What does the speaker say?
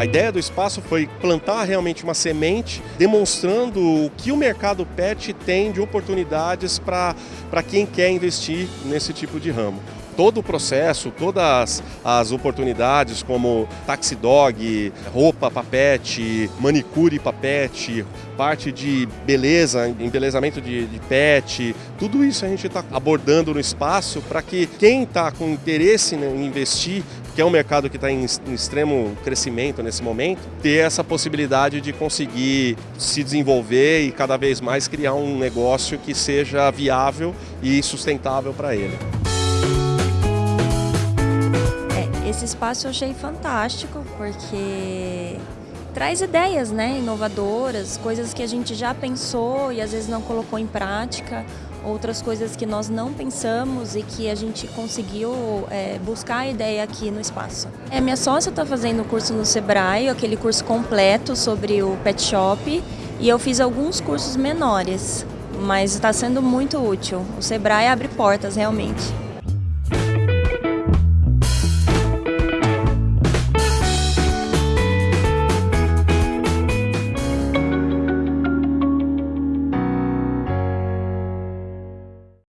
A ideia do espaço foi plantar realmente uma semente, demonstrando o que o mercado pet tem de oportunidades para quem quer investir nesse tipo de ramo todo o processo, todas as oportunidades como taxi dog, roupa papete, manicure papete, parte de beleza, embelezamento de, de pet, tudo isso a gente está abordando no espaço para que quem está com interesse em investir que é um mercado que está em, em, extremo crescimento nesse momento, ter essa possibilidade de conseguir se desenvolver e cada vez mais criar um negócio que seja viável e sustentável para ele. Esse espaço eu achei fantástico, porque traz ideias né, inovadoras, coisas que a gente já pensou e às vezes não colocou em prática, outras coisas que nós não pensamos e que a gente conseguiu é, buscar a ideia aqui no espaço. É, minha sócia está fazendo o curso no Sebrae, aquele curso completo sobre o pet shop, e eu fiz alguns cursos menores, mas está sendo muito útil. O Sebrae abre portas realmente.